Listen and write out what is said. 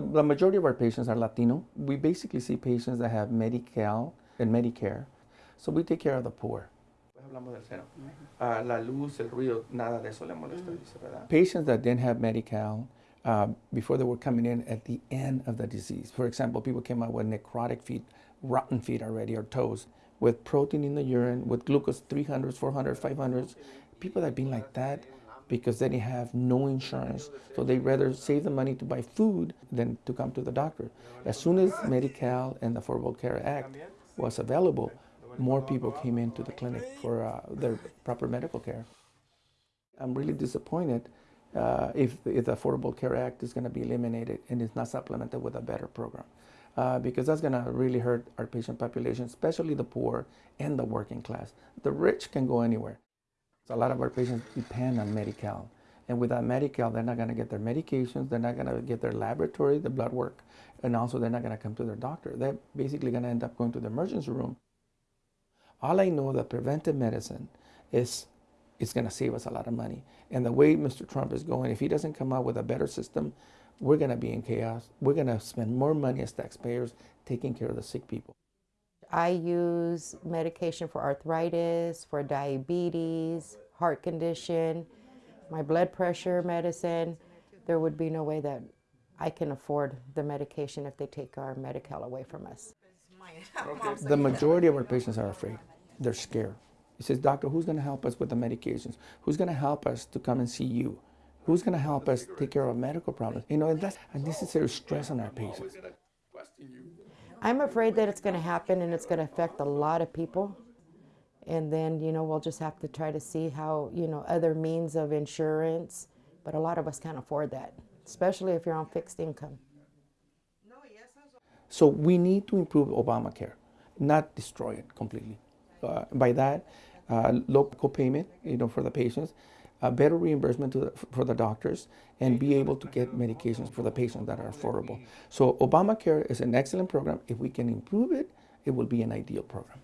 The, the majority of our patients are Latino. We basically see patients that have Medi-Cal and Medicare. So we take care of the poor. La luz, el ruido, nada de eso le molesta, ¿verdad? Patients that didn't have Medi-Cal uh, before they were coming in at the end of the disease. For example, people came out with necrotic feet, rotten feet already, or toes, with protein in the urine, with glucose 300s, 400s, 500s. People that have been like that because they have no insurance. So they rather save the money to buy food than to come to the doctor. As soon as Medi-Cal and the Affordable Care Act was available, more people came into the clinic for uh, their proper medical care. I'm really disappointed uh, if, if the Affordable Care Act is going to be eliminated and it's not supplemented with a better program. Uh, because that's going to really hurt our patient population, especially the poor and the working class. The rich can go anywhere. So a lot of our patients depend on Medi-Cal. And without Medi-Cal, they're not going to get their medications, they're not going to get their laboratory, the blood work, and also they're not going to come to their doctor. They're basically going to end up going to the emergency room. All I know that preventive medicine is it's going to save us a lot of money. And the way Mr. Trump is going, if he doesn't come out with a better system, we're going to be in chaos. We're going to spend more money as taxpayers taking care of the sick people. I use medication for arthritis, for diabetes, heart condition, my blood pressure medicine. There would be no way that I can afford the medication if they take our Medi-Cal away from us. The majority of our patients are afraid. They're scared. He says, doctor, who's going to help us with the medications? Who's going to help us to come and see you? Who's going to help us take care of medical problems? You know, and that's unnecessary stress on our patients. I'm afraid that it's going to happen and it's going to affect a lot of people. And then, you know, we'll just have to try to see how, you know, other means of insurance. But a lot of us can't afford that, especially if you're on fixed income. So we need to improve Obamacare, not destroy it completely. Uh, by that, uh, low co-payment, you know, for the patients, better reimbursement the, for the doctors, and be able to get medications for the patients that are affordable. So Obamacare is an excellent program. If we can improve it, it will be an ideal program.